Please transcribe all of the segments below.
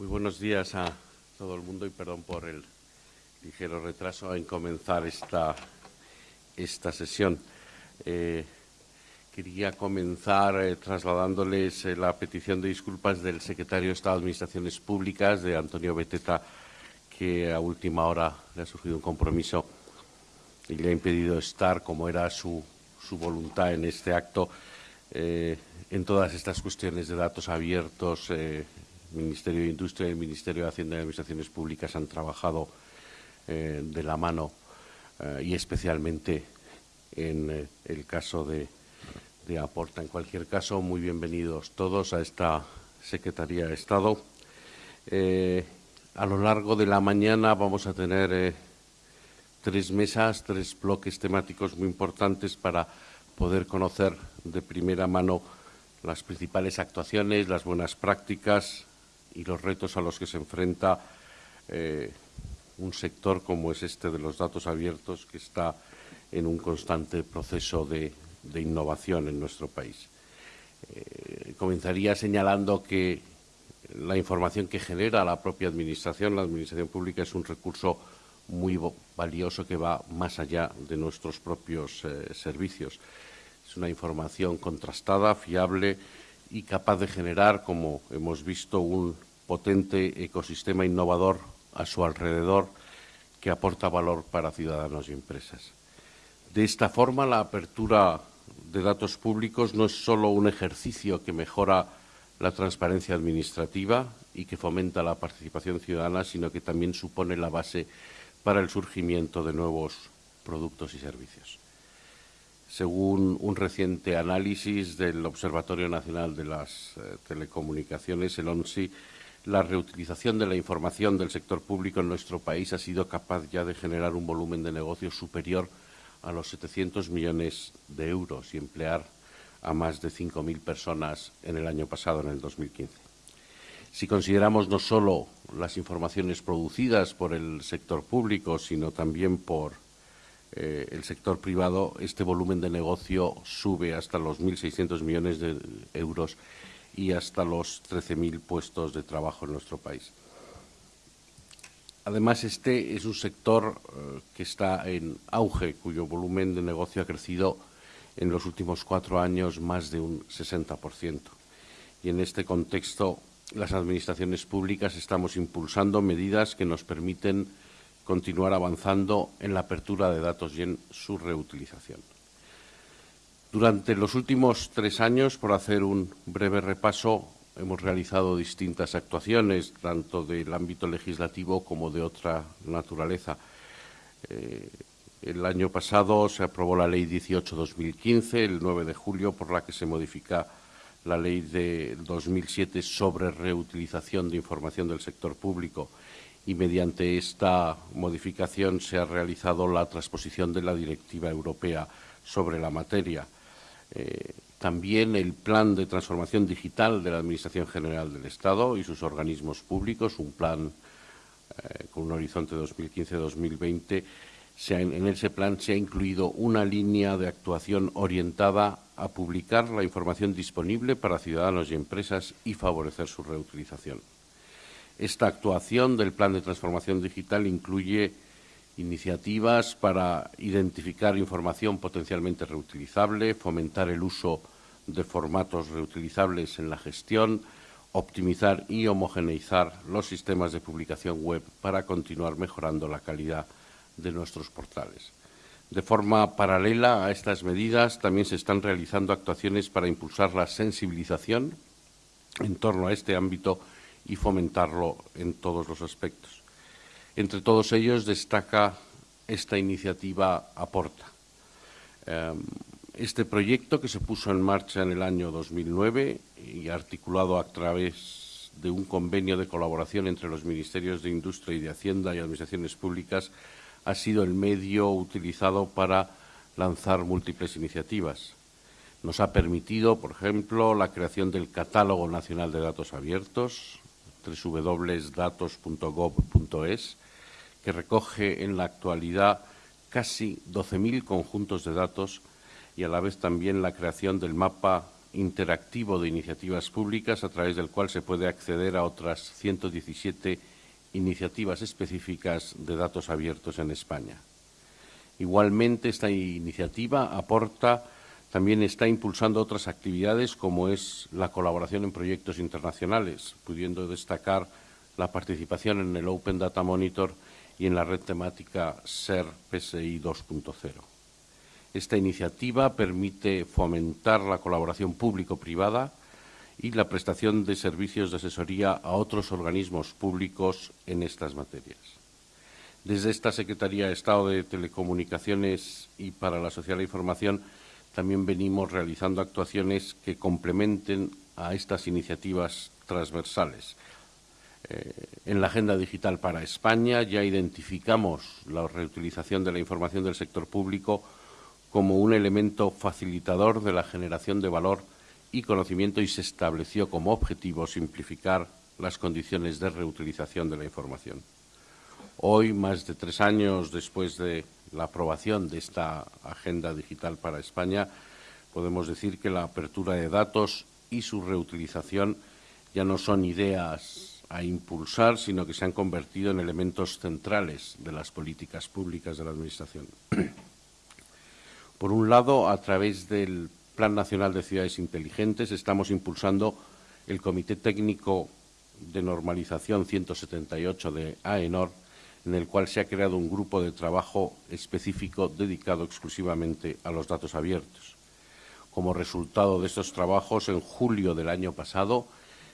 Muy buenos días a todo el mundo y perdón por el ligero retraso en comenzar esta, esta sesión. Eh, quería comenzar eh, trasladándoles eh, la petición de disculpas del secretario de Estado de Administraciones Públicas, de Antonio Beteta, que a última hora le ha surgido un compromiso y le ha impedido estar, como era su, su voluntad en este acto, en todas estas cuestiones de datos abiertos, Ministerio de Industria y el Ministerio de Hacienda y Administraciones Públicas han trabajado eh, de la mano eh, y especialmente en eh, el caso de, de, Aporta. En cualquier caso, muy bienvenidos todos a esta Secretaría de Estado. a lo largo de la mañana vamos a tener tres mesas, tres bloques temáticos muy importantes para poder conocer de primera mano las principales actuaciones, las buenas prácticas y los retos a los que se enfrenta eh, un sector como es este de los datos abiertos que está en un constante proceso de, innovación en nuestro país. Eh, comenzaría señalando que la información que genera la propia Administración, la Administración Pública, es un recurso muy valioso que va más allá de nuestros propios eh, servicios. Es una información contrastada, fiable y capaz de generar, como hemos visto, un potente ecosistema innovador a su alrededor que aporta valor para ciudadanos y empresas. De esta forma, la apertura de datos públicos no es solo un ejercicio que mejora la transparencia administrativa y que fomenta la participación ciudadana, sino que también supone la base para el surgimiento de nuevos productos y servicios. Según un reciente análisis del Observatorio Nacional de las eh, Telecomunicaciones, el ONSI, la reutilización de la información del sector público en nuestro país ha sido capaz ya de generar un volumen de negocio superior a los 700 millones de euros y emplear a más de 5.000 personas en el año pasado, en el 2015. Si consideramos no solo las informaciones producidas por el sector público, sino también por eh, el sector privado, este volumen de negocio sube hasta los 1.600 millones de euros y hasta los 13.000 puestos de trabajo en nuestro país. Además, este es un sector eh, que está en auge, cuyo volumen de negocio ha crecido en los últimos cuatro años más de un 60%. Y en este contexto, las administraciones públicas estamos impulsando medidas que nos permiten continuar avanzando en la apertura de datos y en su reutilización. Durante los últimos tres años, por hacer un breve repaso, hemos realizado distintas actuaciones, tanto del ámbito legislativo como de otra naturaleza. Eh, el año pasado se aprobó la Ley 18-2015, el 9 de julio, por la que se modifica la Ley de 2007 sobre reutilización de información del sector público y mediante esta modificación se ha realizado la transposición de la Directiva Europea sobre la materia. Eh, también el Plan de Transformación Digital de la Administración General del Estado y sus organismos públicos, un plan eh, con un horizonte 2015-2020. En ese plan se ha incluido una línea de actuación orientada a publicar la información disponible para ciudadanos y empresas y favorecer su reutilización. Esta actuación del Plan de Transformación Digital incluye iniciativas para identificar información potencialmente reutilizable, fomentar el uso de formatos reutilizables en la gestión, optimizar y homogeneizar los sistemas de publicación web para continuar mejorando la calidad de nuestros portales. De forma paralela a estas medidas, también se están realizando actuaciones para impulsar la sensibilización en torno a este ámbito y fomentarlo en todos los aspectos. Entre todos ellos destaca esta iniciativa Aporta. Em, este proyecto, que se puso en marcha en el año 2009 y articulado a través de un convenio de colaboración entre los Ministerios de Industria y de Hacienda y Administraciones Públicas, ha sido el medio utilizado para lanzar múltiples iniciativas. Nos ha permitido, por ejemplo, la creación del Catálogo Nacional de Datos Abiertos, www.datos.gov.es, que recoge en la actualidad casi 12.000 conjuntos de datos y a la vez también la creación del mapa interactivo de iniciativas públicas a través del cual se puede acceder a otras 117 iniciativas específicas de datos abiertos en España. Igualmente, esta iniciativa aporta, también está impulsando otras actividades como es la colaboración en proyectos internacionales, pudiendo destacar la participación en el Open Data Monitor y en la red temática SER PSI 2.0. Esta iniciativa permite fomentar la colaboración público-privada y la prestación de servicios de asesoría a otros organismos públicos en estas materias. Desde esta Secretaría de Estado de Telecomunicaciones y para la Sociedad de la Información también venimos realizando actuaciones que complementen a estas iniciativas transversales. Eh, en la Agenda Digital para España ya identificamos la reutilización de la información del sector público como un elemento facilitador de la generación de valor y conocimiento y se estableció como objetivo simplificar las condiciones de reutilización de la información. Hoy, más de tres años después de la aprobación de esta Agenda Digital para España, podemos decir que la apertura de datos y su reutilización ya no son ideas a impulsar, sino que se han convertido en elementos centrales de las políticas públicas de la Administración. Por un lado, a través del Plan Nacional de Ciudades Inteligentes, estamos impulsando el Comité Técnico de Normalización 178 de AENOR, en el cual se ha creado un grupo de trabajo específico dedicado exclusivamente a los datos abiertos. Como resultado de estos trabajos, en julio del año pasado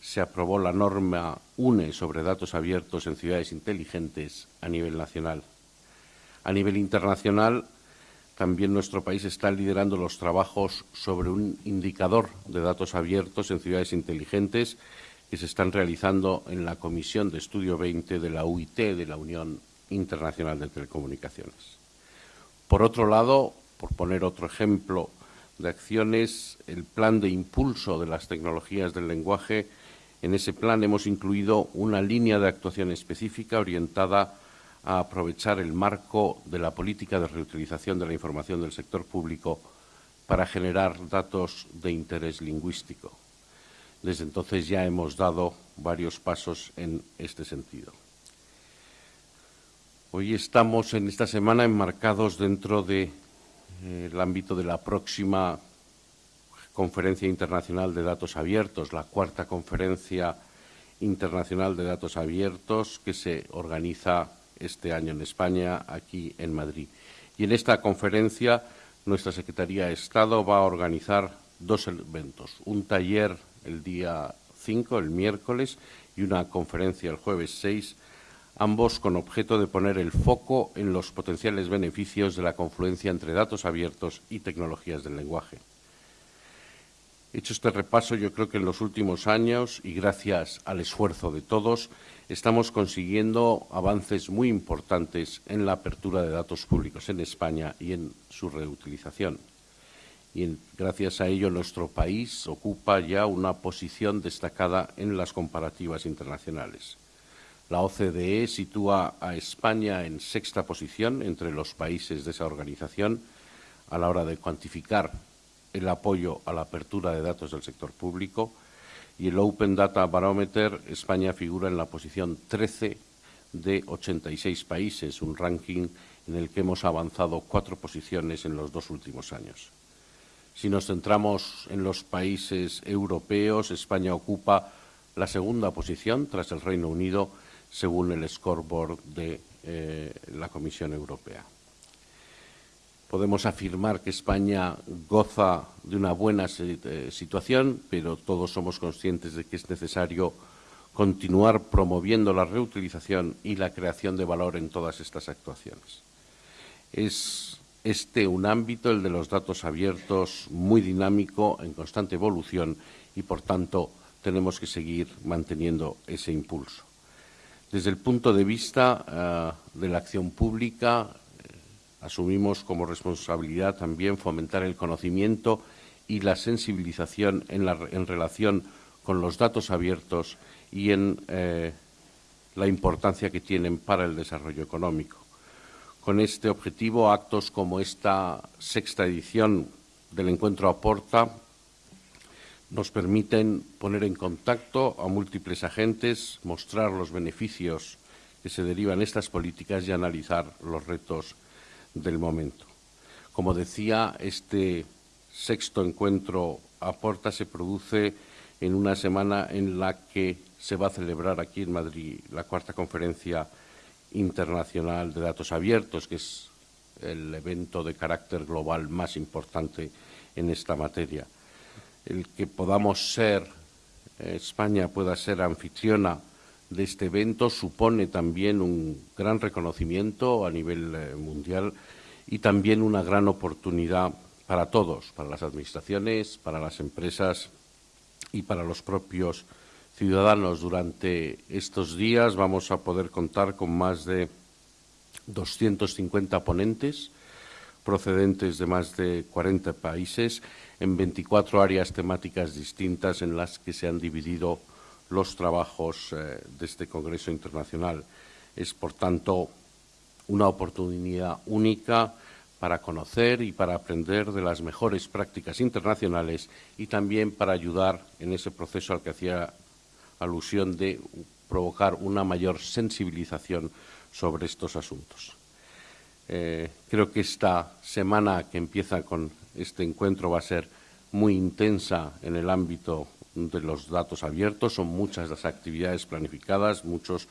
se aprobó la norma UNE sobre datos abiertos en ciudades inteligentes a nivel nacional. A nivel internacional, también nuestro país está liderando los trabajos sobre un indicador de datos abiertos en ciudades inteligentes que se están realizando en la Comisión de Estudio 20 de la UIT, de la Unión Internacional de Telecomunicaciones. Por otro lado, por poner otro ejemplo de acciones, el plan de impulso de las tecnologías del lenguaje, en ese plan hemos incluido una línea de actuación específica orientada a aprovechar el marco de la política de reutilización de la información del sector público para generar datos de interés lingüístico. Desde entonces ya hemos dado varios pasos en este sentido. Hoy estamos en esta semana enmarcados dentro del de, eh, ámbito de la próxima Conferencia Internacional de Datos Abiertos, la cuarta Conferencia Internacional de Datos Abiertos que se organiza este año en España, aquí en Madrid. Y en esta conferencia nuestra Secretaría de Estado va a organizar dos eventos, un taller el día 5, el miércoles, y una conferencia el jueves 6, ambos con objeto de poner el foco en los potenciales beneficios de la confluencia entre datos abiertos y tecnologías del lenguaje. Hecho este repaso, yo creo que en los últimos años, y gracias al esfuerzo de todos, estamos consiguiendo avances muy importantes en la apertura de datos públicos en España y en su reutilización. Y gracias a ello nuestro país ocupa ya una posición destacada en las comparativas internacionales. La OCDE sitúa a España en sexta posición entre los países de esa organización a la hora de cuantificar el apoyo a la apertura de datos del sector público y el Open Data Barometer, España figura en la posición 13 de 86 países, un ranking en el que hemos avanzado cuatro posiciones en los dos últimos años. Si nos centramos en los países europeos, España ocupa la segunda posición tras el Reino Unido, según el scoreboard de eh, la Comisión Europea podemos afirmar que España goza de una buena eh, situación, pero todos somos conscientes de que es necesario continuar promoviendo la reutilización y la creación de valor en todas estas actuaciones. Es este un ámbito, el de los datos abiertos, muy dinámico, en constante evolución y, por tanto, tenemos que seguir manteniendo ese impulso. Desde el punto de vista uh, de la acción pública, asumimos como responsabilidad también fomentar el conocimiento y la sensibilización en relación con los datos abiertos y en eh, la importancia que tienen para el desarrollo económico. Con este objetivo, actos como esta sexta edición del encuentro Aporta nos permiten poner en contacto a múltiples agentes, mostrar los beneficios que se derivan de estas políticas y analizar los retos del momento. Como decía, este sexto encuentro a Porta se produce en una semana en la que se va a celebrar aquí en Madrid la cuarta conferencia internacional de datos abiertos, que es el evento de carácter global más importante en esta materia. El que podamos ser, España pueda ser anfitriona de este evento supone también un gran reconocimiento a nivel eh, mundial y también una gran oportunidad para todos, para las administraciones, para las empresas y para los propios ciudadanos. Durante estos días vamos a poder contar con más de 250 ponentes procedentes de más de 40 países en 24 áreas temáticas distintas en las que se han dividido los trabajos eh, de este Congreso Internacional. Es, por tanto, una oportunidad única para conocer y para aprender de las mejores prácticas internacionales y también para ayudar en ese proceso al que hacía alusión de provocar una mayor sensibilización sobre estos asuntos. Eh, creo que esta semana que empieza con este encuentro va a ser muy intensa en el ámbito de los datos abiertos. Son muchas las actividades planificadas, muchos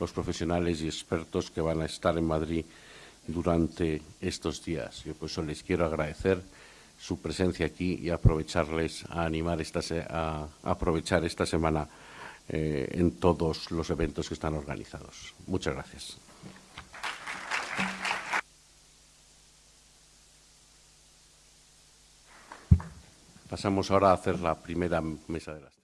los profesionales y expertos que van a estar en Madrid durante estos días. Yo por eso les quiero agradecer su presencia aquí y aprovecharles a animar esta a, aprovechar esta semana eh, en todos los eventos que están organizados. Muchas gracias. Pasamos ahora a hacer la primera mesa de las